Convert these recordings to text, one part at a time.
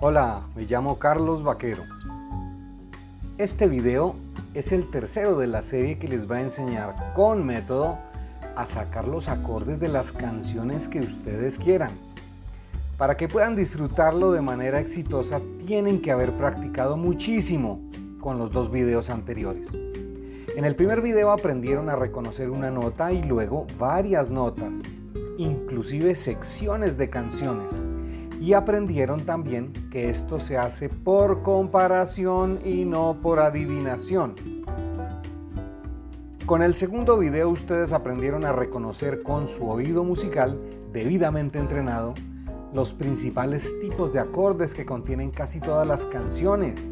Hola, me llamo Carlos Vaquero. Este video es el tercero de la serie que les va a enseñar con método a sacar los acordes de las canciones que ustedes quieran. Para que puedan disfrutarlo de manera exitosa tienen que haber practicado muchísimo con los dos videos anteriores. En el primer video aprendieron a reconocer una nota y luego varias notas, inclusive secciones de canciones. Y aprendieron también que esto se hace por comparación y no por adivinación. Con el segundo video ustedes aprendieron a reconocer con su oído musical debidamente entrenado los principales tipos de acordes que contienen casi todas las canciones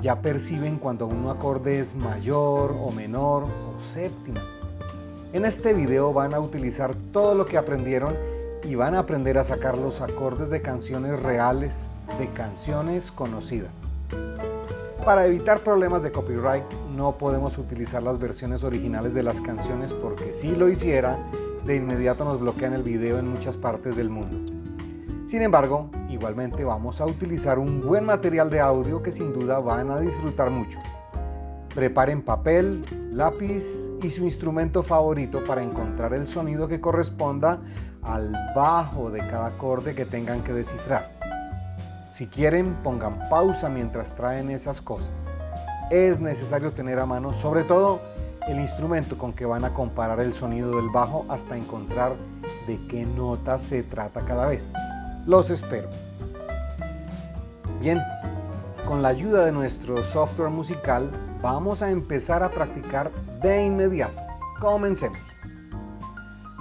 ya perciben cuando un acorde es mayor o menor o séptima. En este video van a utilizar todo lo que aprendieron y van a aprender a sacar los acordes de canciones reales de canciones conocidas. Para evitar problemas de copyright no podemos utilizar las versiones originales de las canciones porque si lo hiciera, de inmediato nos bloquean el video en muchas partes del mundo. Sin embargo, igualmente vamos a utilizar un buen material de audio que sin duda van a disfrutar mucho. Preparen papel, lápiz y su instrumento favorito para encontrar el sonido que corresponda al bajo de cada acorde que tengan que descifrar. Si quieren, pongan pausa mientras traen esas cosas. Es necesario tener a mano sobre todo el instrumento con que van a comparar el sonido del bajo hasta encontrar de qué nota se trata cada vez. Los espero. Bien, con la ayuda de nuestro software musical vamos a empezar a practicar de inmediato. Comencemos.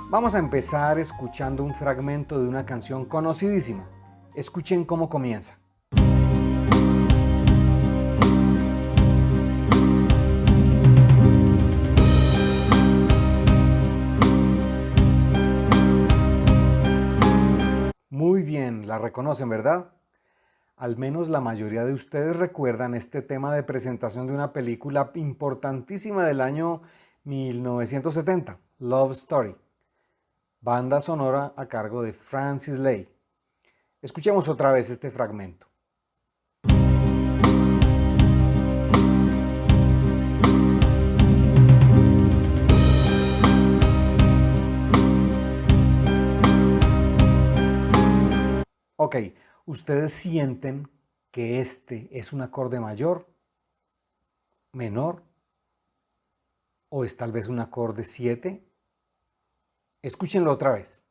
Vamos a empezar escuchando un fragmento de una canción conocidísima. Escuchen cómo comienza. la reconocen, ¿verdad? Al menos la mayoría de ustedes recuerdan este tema de presentación de una película importantísima del año 1970, Love Story. Banda sonora a cargo de Francis Lay. Escuchemos otra vez este fragmento. Ok, ¿ustedes sienten que este es un acorde mayor, menor, o es tal vez un acorde 7? Escúchenlo otra vez.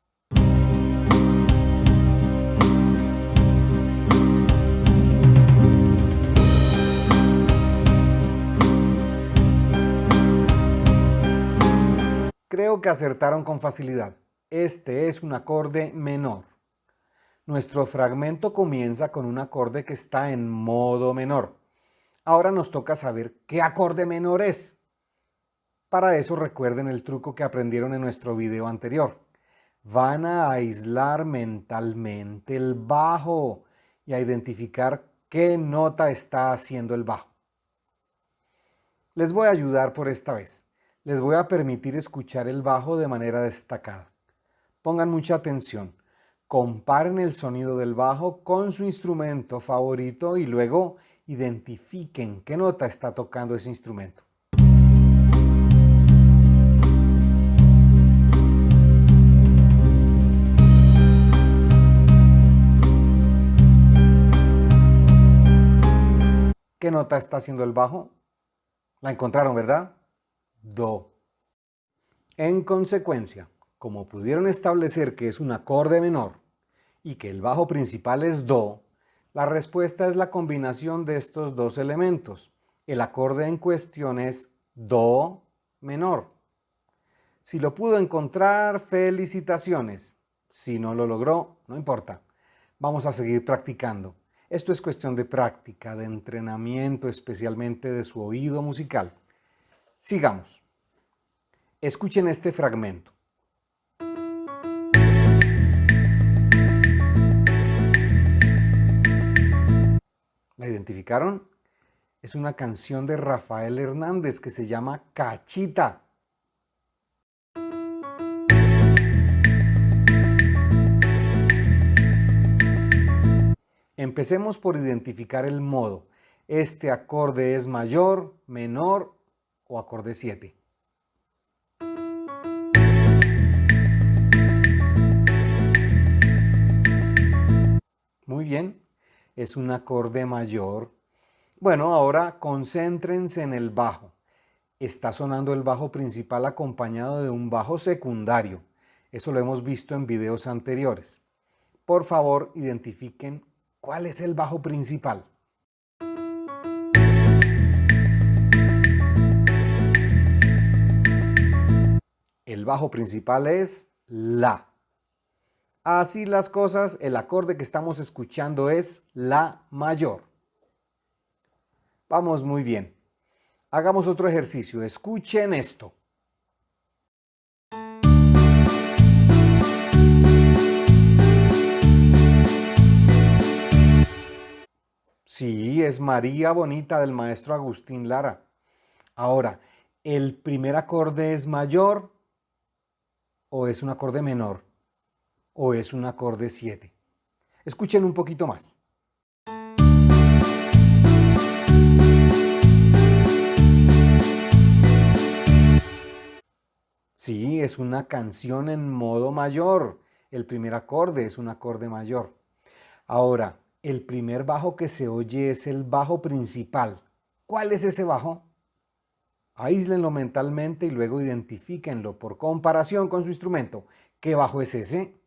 Creo que acertaron con facilidad. Este es un acorde menor. Nuestro fragmento comienza con un acorde que está en modo menor. Ahora nos toca saber qué acorde menor es. Para eso recuerden el truco que aprendieron en nuestro video anterior. Van a aislar mentalmente el bajo y a identificar qué nota está haciendo el bajo. Les voy a ayudar por esta vez. Les voy a permitir escuchar el bajo de manera destacada. Pongan mucha atención comparen el sonido del bajo con su instrumento favorito y luego identifiquen qué nota está tocando ese instrumento. ¿Qué nota está haciendo el bajo? La encontraron, ¿verdad? Do. En consecuencia, como pudieron establecer que es un acorde menor, y que el bajo principal es Do, la respuesta es la combinación de estos dos elementos. El acorde en cuestión es Do menor. Si lo pudo encontrar, felicitaciones. Si no lo logró, no importa. Vamos a seguir practicando. Esto es cuestión de práctica, de entrenamiento, especialmente de su oído musical. Sigamos. Escuchen este fragmento. ¿La identificaron? Es una canción de Rafael Hernández que se llama Cachita. Empecemos por identificar el modo. ¿Este acorde es mayor, menor o acorde 7? Muy bien, es un acorde mayor. Bueno, ahora concéntrense en el bajo. Está sonando el bajo principal acompañado de un bajo secundario. Eso lo hemos visto en videos anteriores. Por favor, identifiquen cuál es el bajo principal. El bajo principal es La. Así las cosas, el acorde que estamos escuchando es La mayor. Vamos muy bien. Hagamos otro ejercicio. Escuchen esto. Sí, es María Bonita del maestro Agustín Lara. Ahora, ¿el primer acorde es mayor o es un acorde menor? o es un acorde 7. Escuchen un poquito más. Sí, es una canción en modo mayor. El primer acorde es un acorde mayor. Ahora, el primer bajo que se oye es el bajo principal. ¿Cuál es ese bajo? Aíslenlo mentalmente y luego identifíquenlo por comparación con su instrumento. ¿Qué bajo es ese?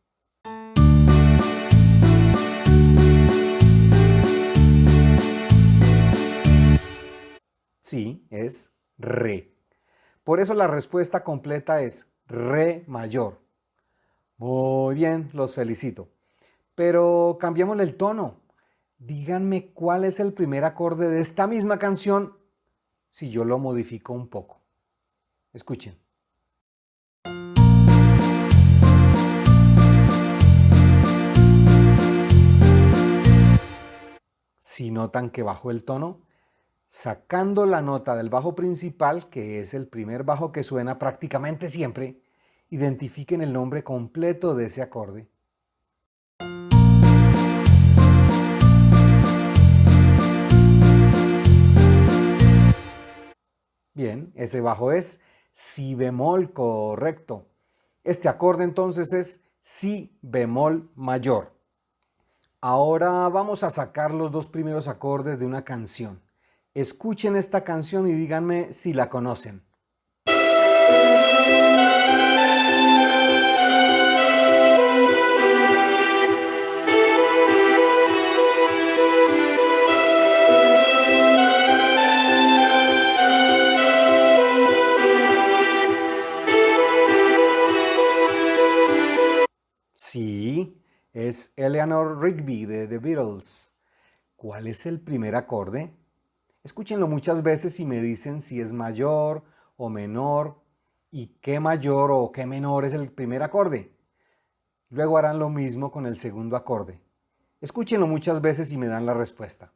Sí, es re. Por eso la respuesta completa es re mayor. Muy bien, los felicito. Pero cambiémosle el tono. Díganme cuál es el primer acorde de esta misma canción si yo lo modifico un poco. Escuchen. Si notan que bajo el tono, sacando la nota del bajo principal, que es el primer bajo que suena prácticamente siempre, identifiquen el nombre completo de ese acorde. Bien, ese bajo es si bemol correcto. Este acorde entonces es si bemol mayor. Ahora vamos a sacar los dos primeros acordes de una canción. Escuchen esta canción y díganme si la conocen. Es Eleanor Rigby de The Beatles. ¿Cuál es el primer acorde? Escúchenlo muchas veces y me dicen si es mayor o menor y qué mayor o qué menor es el primer acorde. Luego harán lo mismo con el segundo acorde. Escúchenlo muchas veces y me dan la respuesta.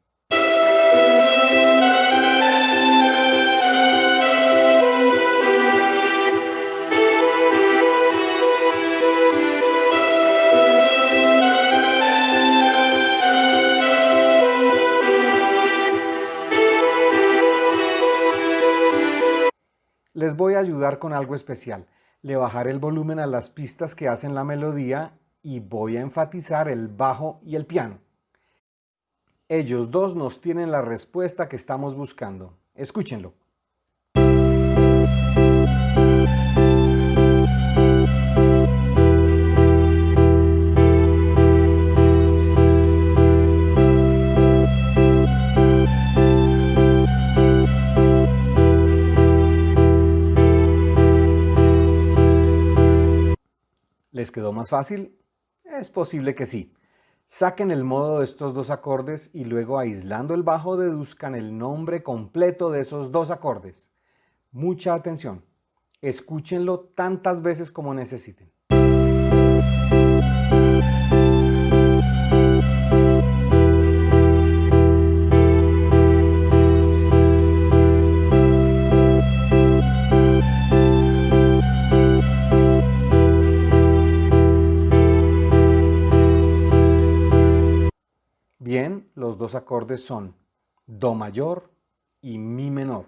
Les voy a ayudar con algo especial. Le bajaré el volumen a las pistas que hacen la melodía y voy a enfatizar el bajo y el piano. Ellos dos nos tienen la respuesta que estamos buscando. Escúchenlo. ¿Les quedó más fácil? Es posible que sí. Saquen el modo de estos dos acordes y luego aislando el bajo deduzcan el nombre completo de esos dos acordes. Mucha atención. Escúchenlo tantas veces como necesiten. Dos acordes son Do mayor y Mi menor.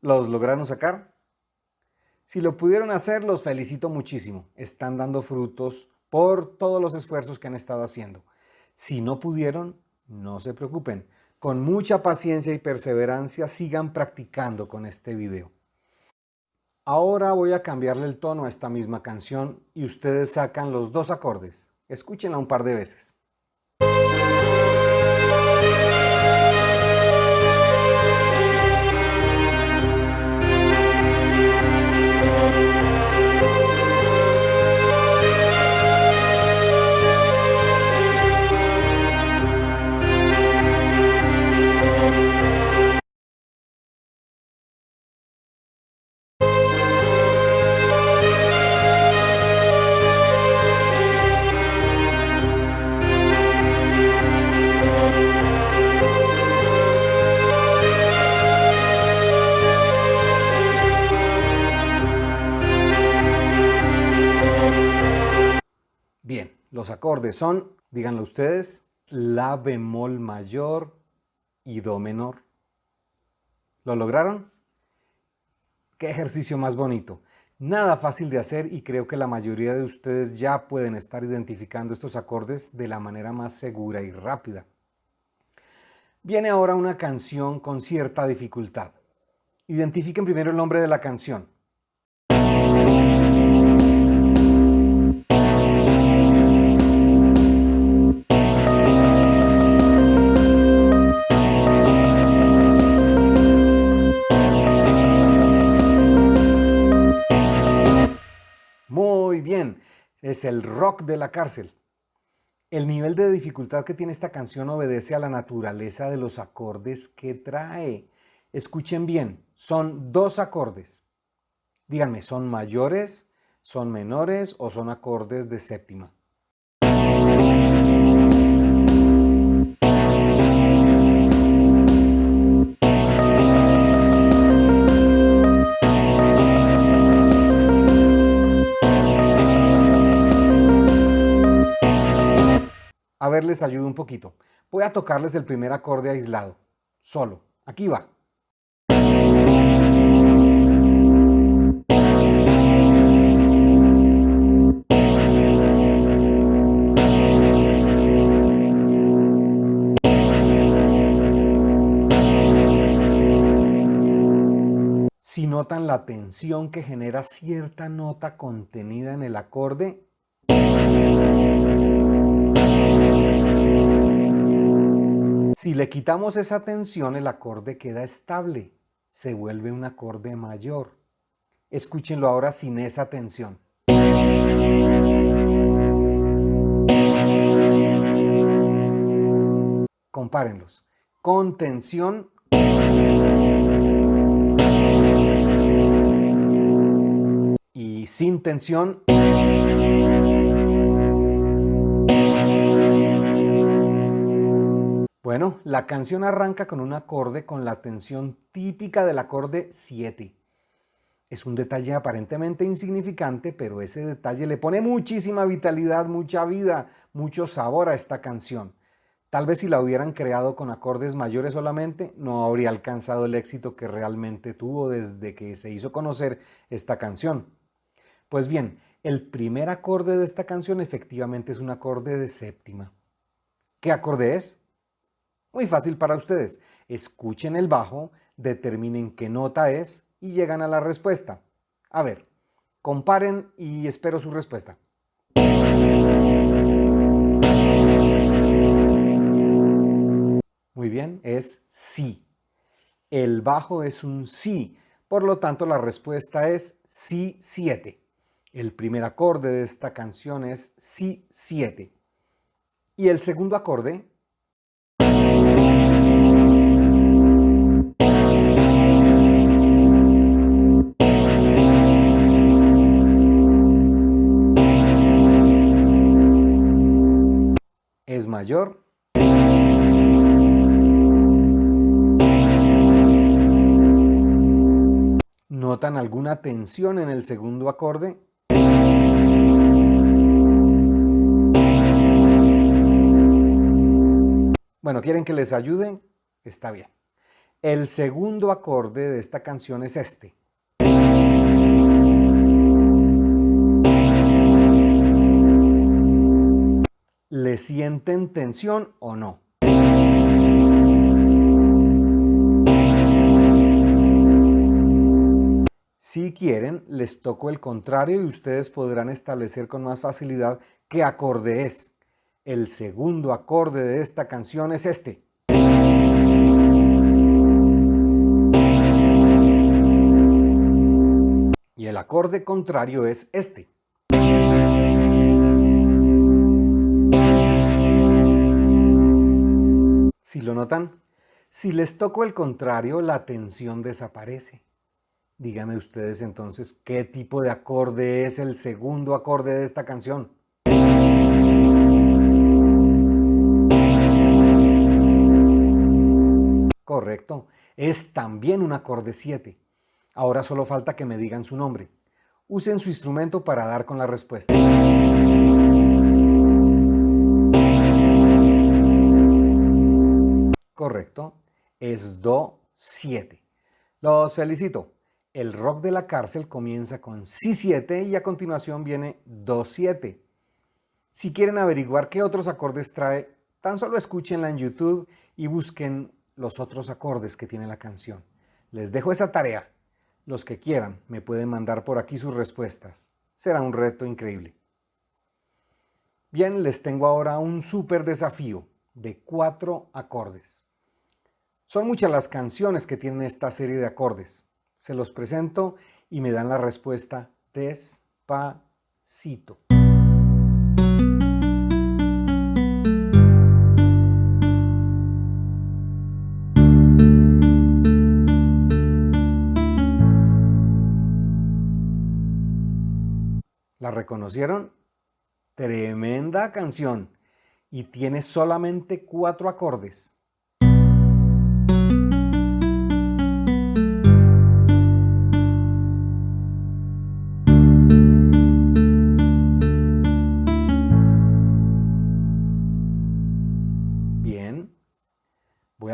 ¿Los lograron sacar? Si lo pudieron hacer, los felicito muchísimo. Están dando frutos por todos los esfuerzos que han estado haciendo. Si no pudieron, no se preocupen. Con mucha paciencia y perseverancia sigan practicando con este video. Ahora voy a cambiarle el tono a esta misma canción y ustedes sacan los dos acordes. Escúchenla un par de veces. Los acordes son, díganlo ustedes, La bemol mayor y Do menor. ¿Lo lograron? ¡Qué ejercicio más bonito! Nada fácil de hacer y creo que la mayoría de ustedes ya pueden estar identificando estos acordes de la manera más segura y rápida. Viene ahora una canción con cierta dificultad. Identifiquen primero el nombre de la canción. Es el rock de la cárcel. El nivel de dificultad que tiene esta canción obedece a la naturaleza de los acordes que trae. Escuchen bien, son dos acordes. Díganme, ¿son mayores, son menores o son acordes de séptima? A ver, les ayudo un poquito. Voy a tocarles el primer acorde aislado, solo. Aquí va. Si notan la tensión que genera cierta nota contenida en el acorde, Si le quitamos esa tensión, el acorde queda estable, se vuelve un acorde mayor. Escúchenlo ahora sin esa tensión. Compárenlos. Con tensión y sin tensión. Bueno, la canción arranca con un acorde con la tensión típica del acorde 7. Es un detalle aparentemente insignificante, pero ese detalle le pone muchísima vitalidad, mucha vida, mucho sabor a esta canción. Tal vez si la hubieran creado con acordes mayores solamente, no habría alcanzado el éxito que realmente tuvo desde que se hizo conocer esta canción. Pues bien, el primer acorde de esta canción efectivamente es un acorde de séptima. ¿Qué acorde es? Muy fácil para ustedes. Escuchen el bajo, determinen qué nota es y llegan a la respuesta. A ver, comparen y espero su respuesta. Muy bien, es sí. El bajo es un sí, por lo tanto la respuesta es sí 7. El primer acorde de esta canción es sí 7. Y el segundo acorde mayor. ¿Notan alguna tensión en el segundo acorde? Bueno, ¿quieren que les ayude? Está bien. El segundo acorde de esta canción es este. ¿Le sienten tensión o no? Si quieren, les toco el contrario y ustedes podrán establecer con más facilidad qué acorde es. El segundo acorde de esta canción es este. Y el acorde contrario es este. Si lo notan, si les toco el contrario, la tensión desaparece. Díganme ustedes entonces qué tipo de acorde es el segundo acorde de esta canción. Correcto, es también un acorde 7. Ahora solo falta que me digan su nombre. Usen su instrumento para dar con la respuesta. Correcto, es Do 7. Los felicito. El rock de la cárcel comienza con Si7 y a continuación viene Do7. Si quieren averiguar qué otros acordes trae, tan solo escúchenla en YouTube y busquen los otros acordes que tiene la canción. Les dejo esa tarea. Los que quieran me pueden mandar por aquí sus respuestas. Será un reto increíble. Bien, les tengo ahora un súper desafío de cuatro acordes. Son muchas las canciones que tienen esta serie de acordes. Se los presento y me dan la respuesta despacito. ¿La reconocieron? Tremenda canción y tiene solamente cuatro acordes.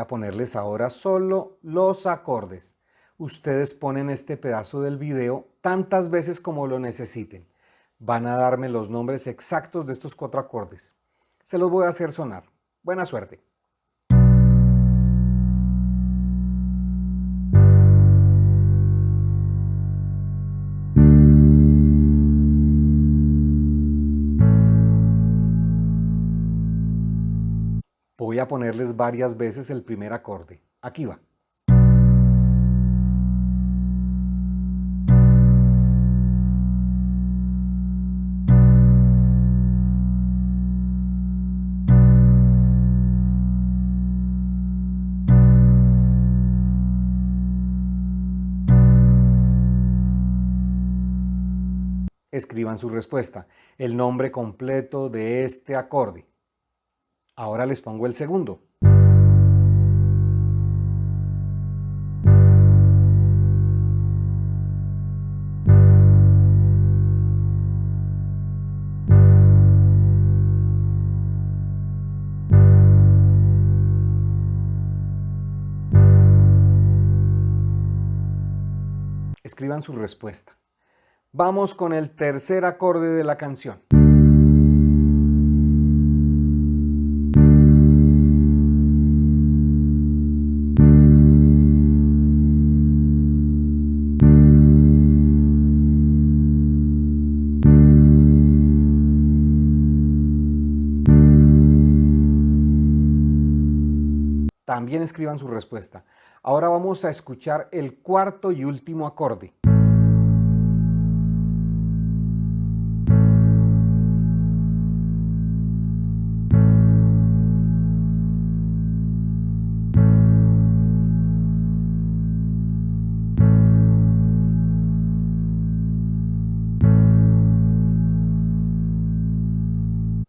A ponerles ahora solo los acordes. Ustedes ponen este pedazo del video tantas veces como lo necesiten. Van a darme los nombres exactos de estos cuatro acordes. Se los voy a hacer sonar. Buena suerte. Voy a ponerles varias veces el primer acorde. Aquí va. Escriban su respuesta, el nombre completo de este acorde. Ahora les pongo el segundo. Escriban su respuesta. Vamos con el tercer acorde de la canción. Escriban su respuesta. Ahora vamos a escuchar el cuarto y último acorde.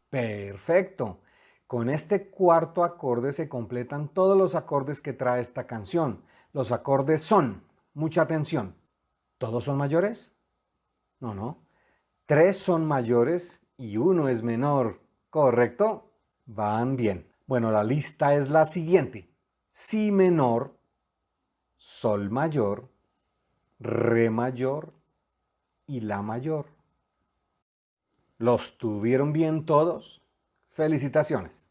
Perfecto. Con este cuarto acorde se completan todos los acordes que trae esta canción. Los acordes son, mucha atención, ¿todos son mayores? No, no. Tres son mayores y uno es menor, ¿correcto? Van bien. Bueno, la lista es la siguiente. Si menor, Sol mayor, Re mayor y La mayor. ¿Los tuvieron bien todos? Felicitaciones.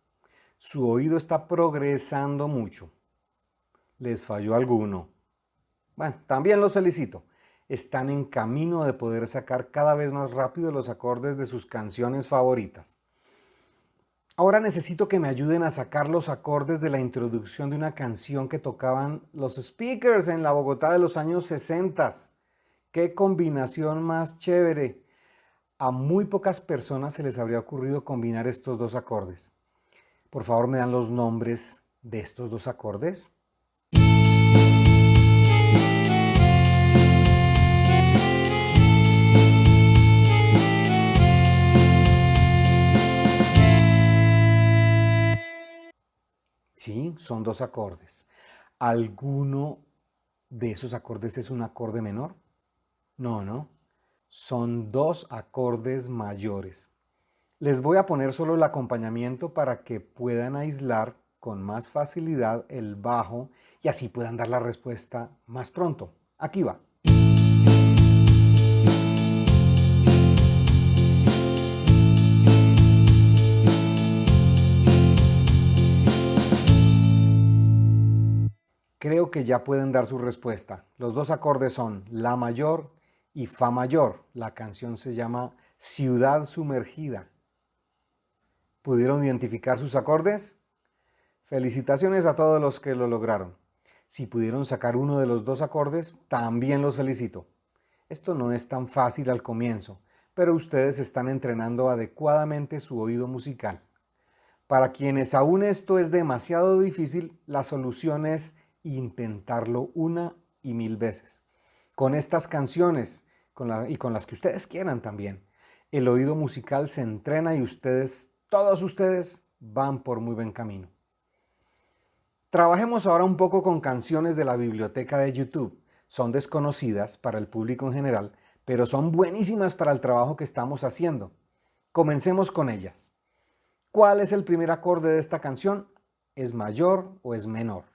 Su oído está progresando mucho. ¿Les falló alguno? Bueno, también los felicito. Están en camino de poder sacar cada vez más rápido los acordes de sus canciones favoritas. Ahora necesito que me ayuden a sacar los acordes de la introducción de una canción que tocaban los speakers en la Bogotá de los años 60. ¡Qué combinación más chévere! A muy pocas personas se les habría ocurrido combinar estos dos acordes. Por favor, me dan los nombres de estos dos acordes. Sí, son dos acordes. ¿Alguno de esos acordes es un acorde menor? No, no. Son dos acordes mayores. Les voy a poner solo el acompañamiento para que puedan aislar con más facilidad el bajo y así puedan dar la respuesta más pronto. Aquí va. Creo que ya pueden dar su respuesta. Los dos acordes son La mayor y Fa mayor. La canción se llama Ciudad sumergida. ¿Pudieron identificar sus acordes? Felicitaciones a todos los que lo lograron. Si pudieron sacar uno de los dos acordes, también los felicito. Esto no es tan fácil al comienzo, pero ustedes están entrenando adecuadamente su oído musical. Para quienes aún esto es demasiado difícil, la solución es intentarlo una y mil veces. Con estas canciones y con las que ustedes quieran también. El oído musical se entrena y ustedes, todos ustedes, van por muy buen camino. Trabajemos ahora un poco con canciones de la biblioteca de YouTube. Son desconocidas para el público en general, pero son buenísimas para el trabajo que estamos haciendo. Comencemos con ellas. ¿Cuál es el primer acorde de esta canción? ¿Es mayor o es menor?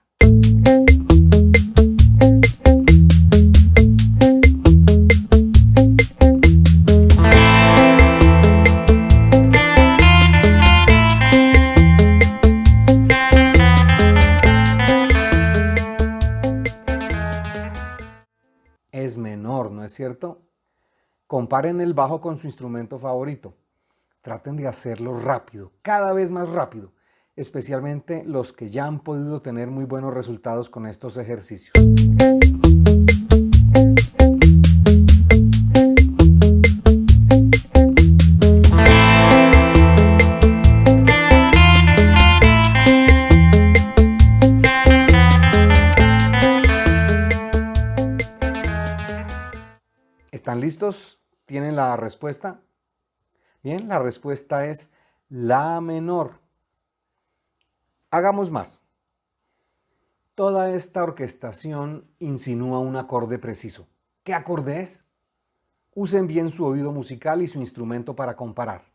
¿No es cierto? Comparen el bajo con su instrumento favorito. Traten de hacerlo rápido, cada vez más rápido especialmente los que ya han podido tener muy buenos resultados con estos ejercicios. ¿Tienen la respuesta? Bien, la respuesta es La menor. Hagamos más. Toda esta orquestación insinúa un acorde preciso. ¿Qué acorde es? Usen bien su oído musical y su instrumento para comparar.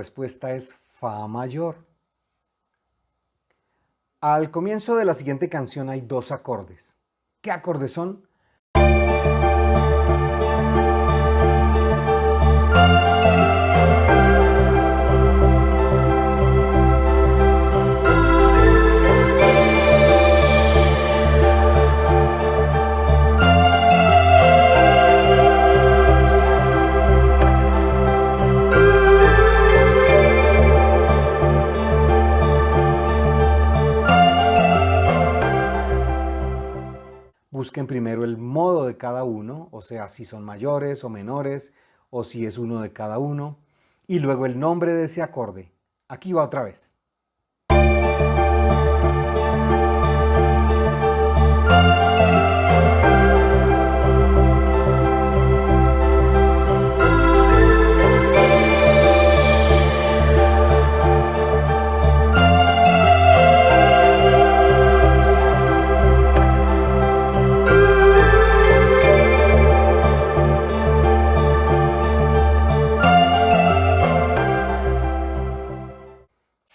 Respuesta es Fa mayor. Al comienzo de la siguiente canción hay dos acordes. ¿Qué acordes son? Primero el modo de cada uno, o sea, si son mayores o menores, o si es uno de cada uno, y luego el nombre de ese acorde. Aquí va otra vez.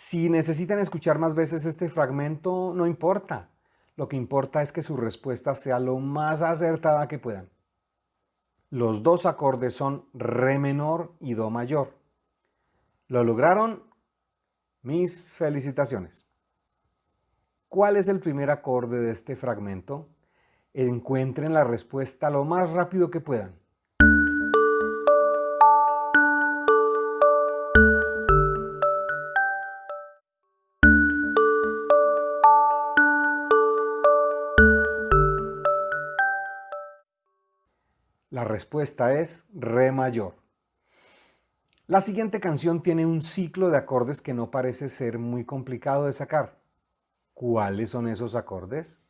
Si necesitan escuchar más veces este fragmento, no importa. Lo que importa es que su respuesta sea lo más acertada que puedan. Los dos acordes son Re menor y Do mayor. ¿Lo lograron? Mis felicitaciones. ¿Cuál es el primer acorde de este fragmento? Encuentren la respuesta lo más rápido que puedan. Respuesta es Re mayor. La siguiente canción tiene un ciclo de acordes que no parece ser muy complicado de sacar. ¿Cuáles son esos acordes?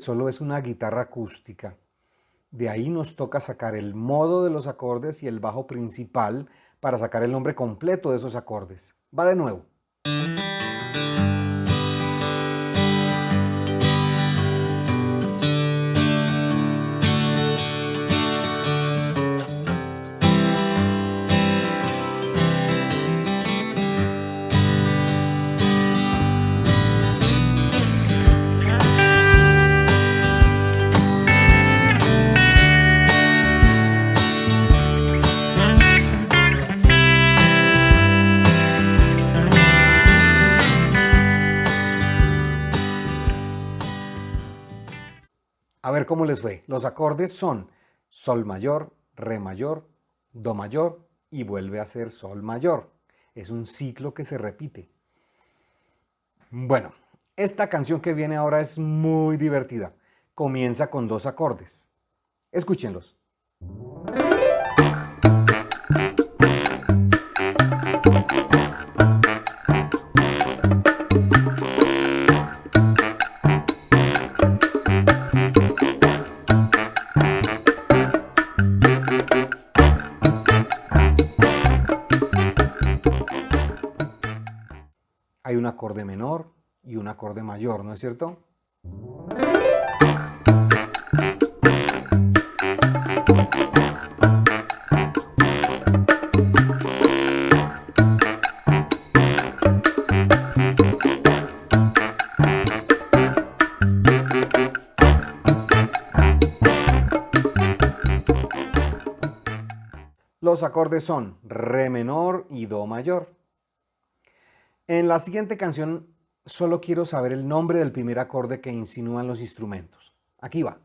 Solo es una guitarra acústica. De ahí nos toca sacar el modo de los acordes y el bajo principal para sacar el nombre completo de esos acordes. Va de nuevo. Ver cómo les fue. Los acordes son Sol mayor, Re mayor, Do mayor y vuelve a ser Sol mayor. Es un ciclo que se repite. Bueno, esta canción que viene ahora es muy divertida. Comienza con dos acordes. Escúchenlos. Un acorde menor y un acorde mayor, ¿no es cierto? Los acordes son Re menor y Do mayor. En la siguiente canción solo quiero saber el nombre del primer acorde que insinúan los instrumentos. Aquí va.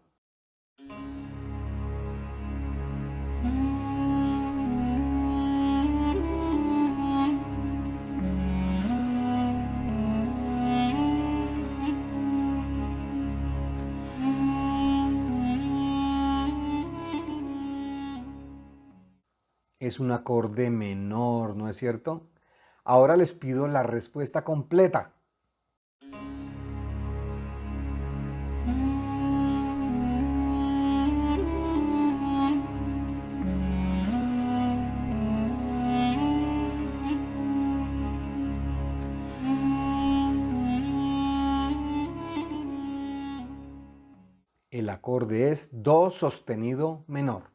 Es un acorde menor, ¿no es cierto? Ahora les pido la respuesta completa. El acorde es Do sostenido menor.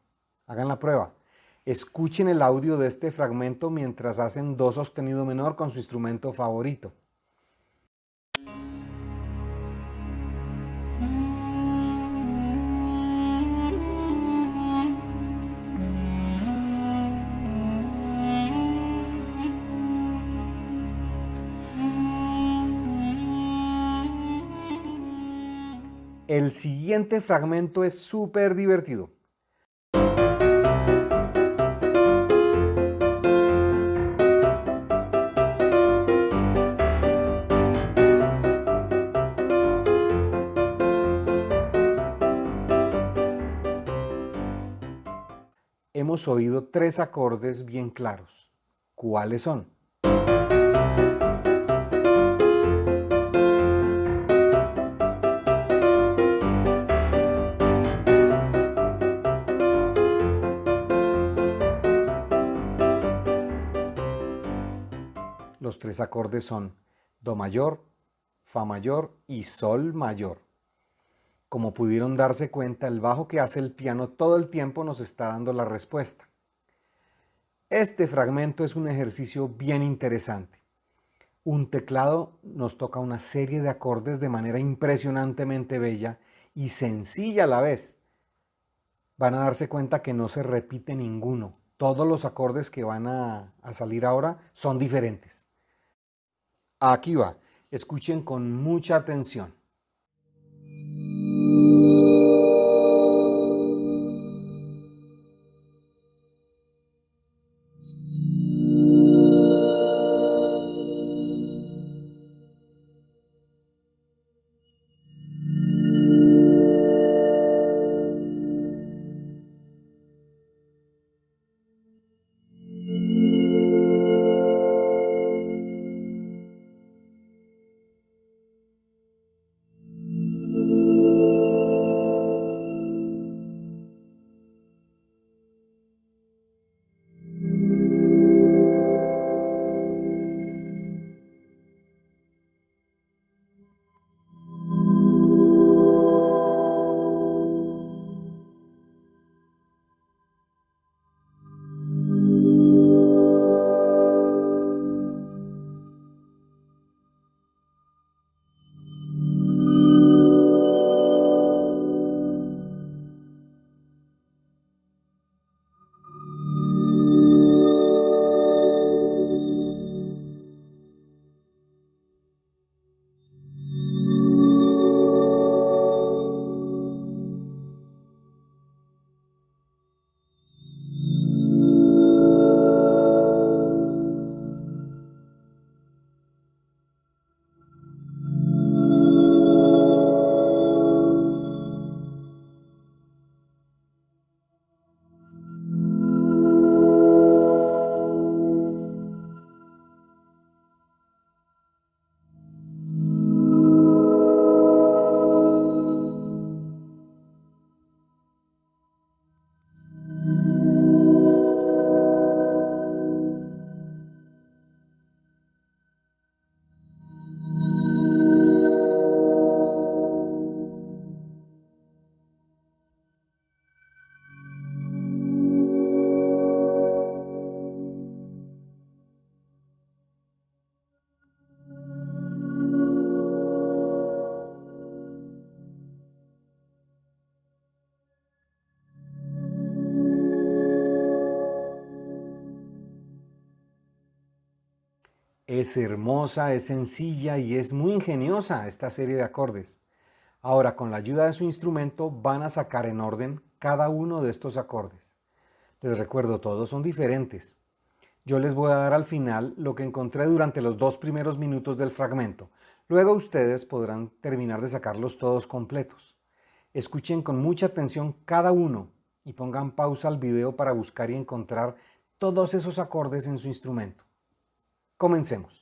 Hagan la prueba. Escuchen el audio de este fragmento mientras hacen do sostenido menor con su instrumento favorito. El siguiente fragmento es súper divertido. Hemos oído tres acordes bien claros. ¿Cuáles son? Los tres acordes son Do mayor, Fa mayor y Sol mayor. Como pudieron darse cuenta, el bajo que hace el piano todo el tiempo nos está dando la respuesta. Este fragmento es un ejercicio bien interesante. Un teclado nos toca una serie de acordes de manera impresionantemente bella y sencilla a la vez. Van a darse cuenta que no se repite ninguno. Todos los acordes que van a, a salir ahora son diferentes. Aquí va, escuchen con mucha atención. Es hermosa, es sencilla y es muy ingeniosa esta serie de acordes. Ahora, con la ayuda de su instrumento, van a sacar en orden cada uno de estos acordes. Les recuerdo, todos son diferentes. Yo les voy a dar al final lo que encontré durante los dos primeros minutos del fragmento. Luego ustedes podrán terminar de sacarlos todos completos. Escuchen con mucha atención cada uno y pongan pausa al video para buscar y encontrar todos esos acordes en su instrumento. Comencemos.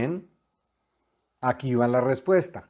Bien, aquí va la respuesta.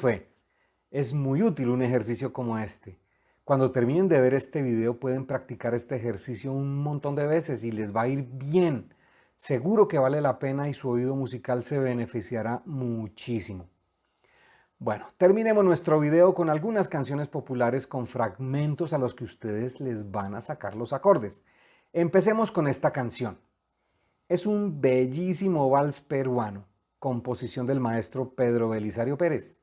Fue? Es muy útil un ejercicio como este. Cuando terminen de ver este video pueden practicar este ejercicio un montón de veces y les va a ir bien. Seguro que vale la pena y su oído musical se beneficiará muchísimo. Bueno, terminemos nuestro video con algunas canciones populares con fragmentos a los que ustedes les van a sacar los acordes. Empecemos con esta canción. Es un bellísimo vals peruano composición del maestro Pedro Belisario Pérez.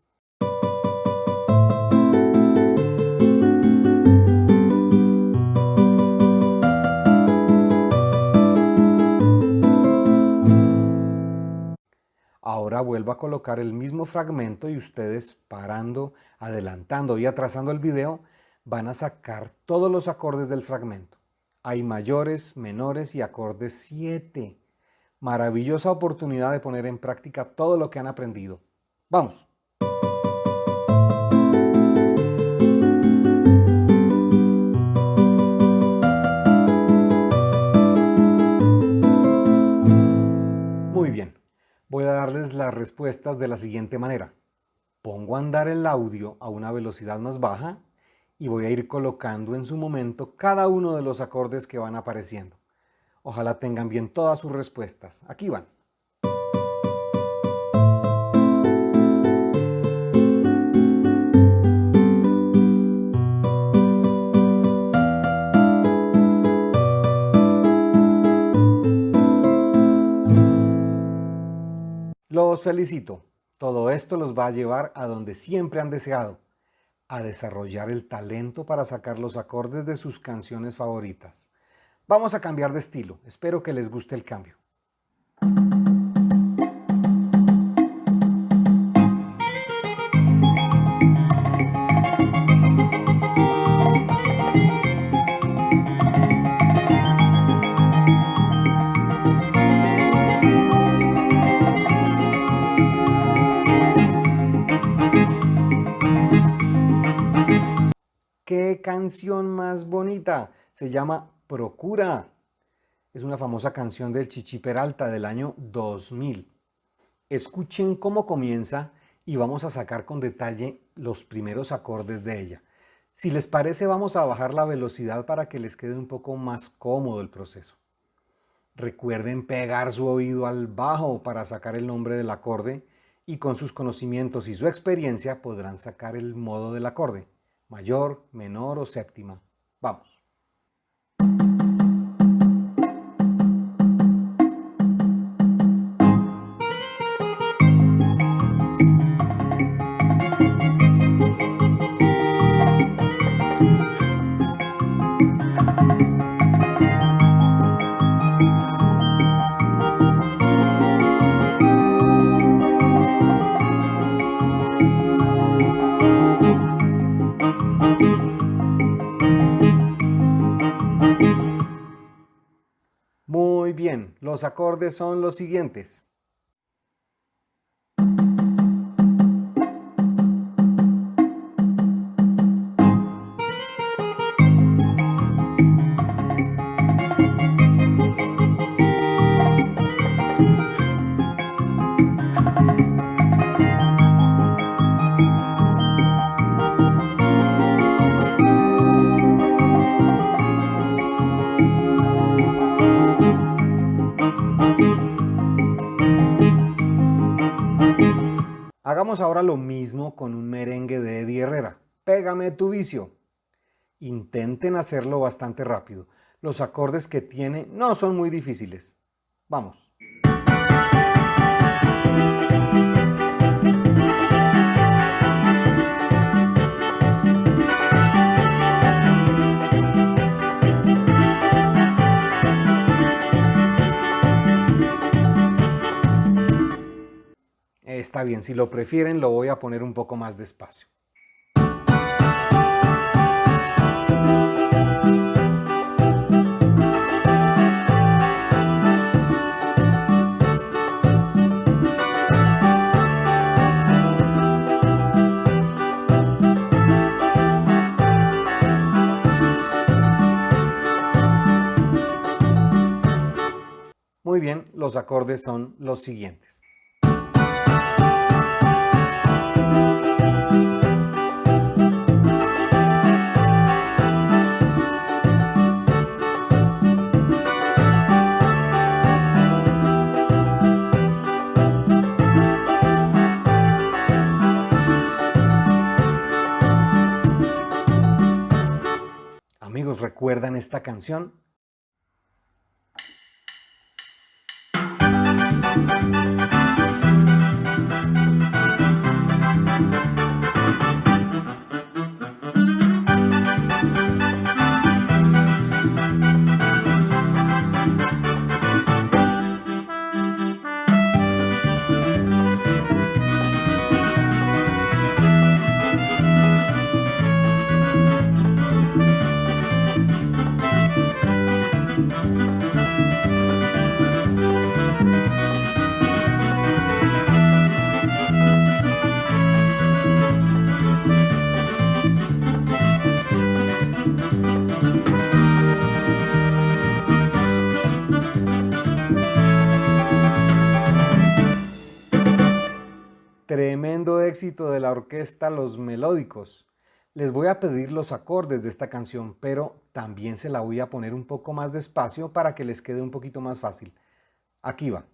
Ahora vuelvo a colocar el mismo fragmento y ustedes parando, adelantando y atrasando el video van a sacar todos los acordes del fragmento. Hay mayores, menores y acordes 7 maravillosa oportunidad de poner en práctica todo lo que han aprendido. ¡Vamos! A darles las respuestas de la siguiente manera. Pongo a andar el audio a una velocidad más baja y voy a ir colocando en su momento cada uno de los acordes que van apareciendo. Ojalá tengan bien todas sus respuestas. Aquí van. Felicito. Todo esto los va a llevar a donde siempre han deseado, a desarrollar el talento para sacar los acordes de sus canciones favoritas. Vamos a cambiar de estilo. Espero que les guste el cambio. ¡Qué canción más bonita! Se llama Procura. Es una famosa canción del Chichi Peralta del año 2000. Escuchen cómo comienza y vamos a sacar con detalle los primeros acordes de ella. Si les parece vamos a bajar la velocidad para que les quede un poco más cómodo el proceso. Recuerden pegar su oído al bajo para sacar el nombre del acorde y con sus conocimientos y su experiencia podrán sacar el modo del acorde, mayor, menor o séptima. Vamos. Muy bien, los acordes son los siguientes. Hagamos ahora lo mismo con un merengue de Eddie Herrera. Pégame tu vicio. Intenten hacerlo bastante rápido. Los acordes que tiene no son muy difíciles. Vamos. Está bien, si lo prefieren lo voy a poner un poco más despacio. Muy bien, los acordes son los siguientes. Esta canción? De la orquesta Los Melódicos. Les voy a pedir los acordes de esta canción, pero también se la voy a poner un poco más despacio para que les quede un poquito más fácil. Aquí va.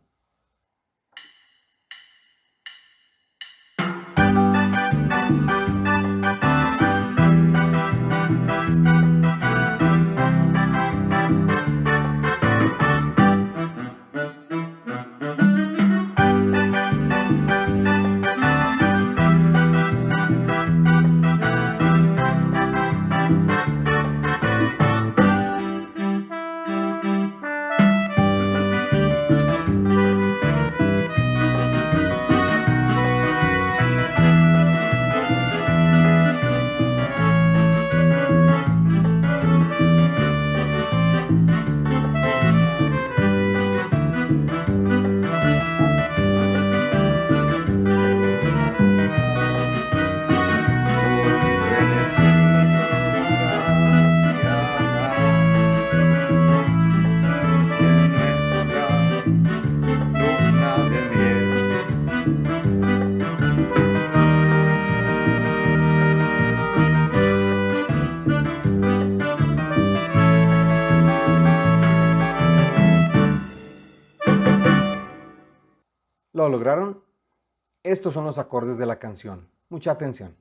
Lograron? Estos son los acordes de la canción. Mucha atención.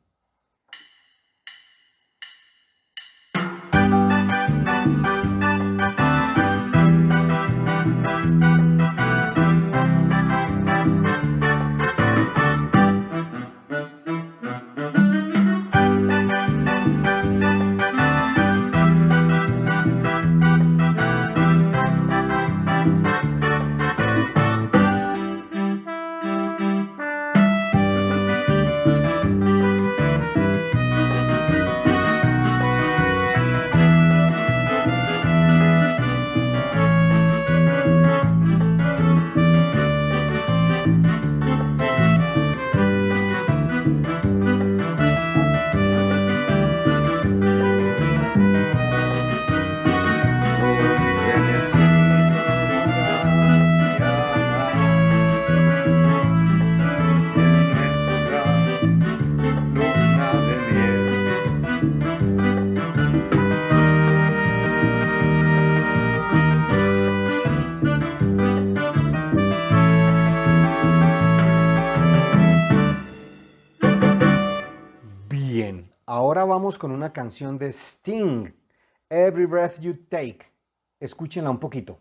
Ahora vamos con una canción de Sting, Every Breath You Take. Escúchenla un poquito.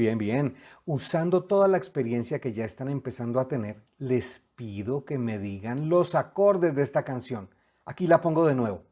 Bien, bien. Usando toda la experiencia que ya están empezando a tener, les pido que me digan los acordes de esta canción. Aquí la pongo de nuevo.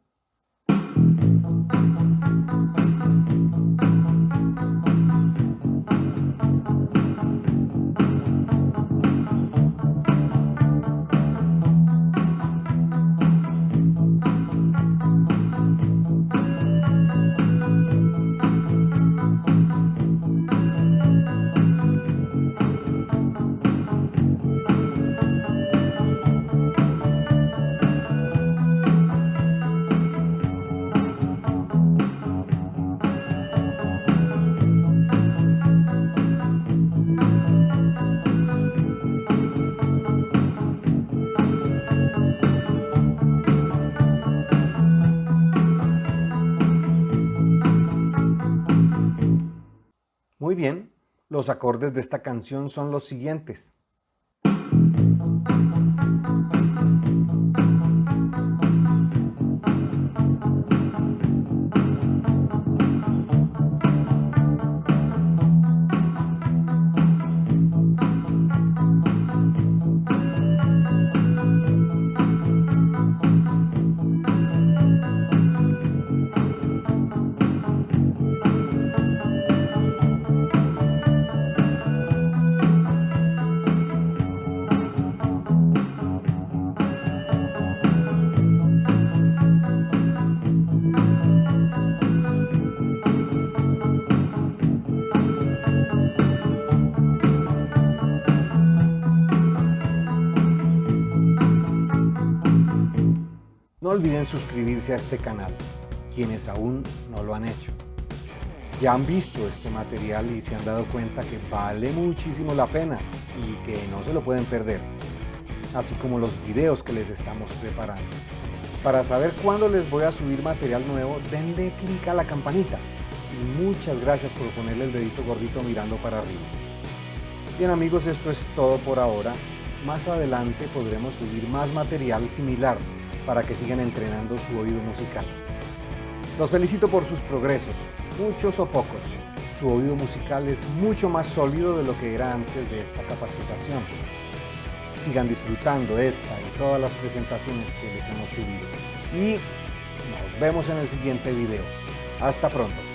Los acordes de esta canción son los siguientes. Olviden suscribirse a este canal, quienes aún no lo han hecho. Ya han visto este material y se han dado cuenta que vale muchísimo la pena y que no se lo pueden perder, así como los videos que les estamos preparando. Para saber cuándo les voy a subir material nuevo, denle clic a la campanita y muchas gracias por ponerle el dedito gordito mirando para arriba. Bien amigos, esto es todo por ahora. Más adelante podremos subir más material similar para que sigan entrenando su oído musical. Los felicito por sus progresos, muchos o pocos. Su oído musical es mucho más sólido de lo que era antes de esta capacitación. Sigan disfrutando esta y todas las presentaciones que les hemos subido. Y nos vemos en el siguiente video. Hasta pronto.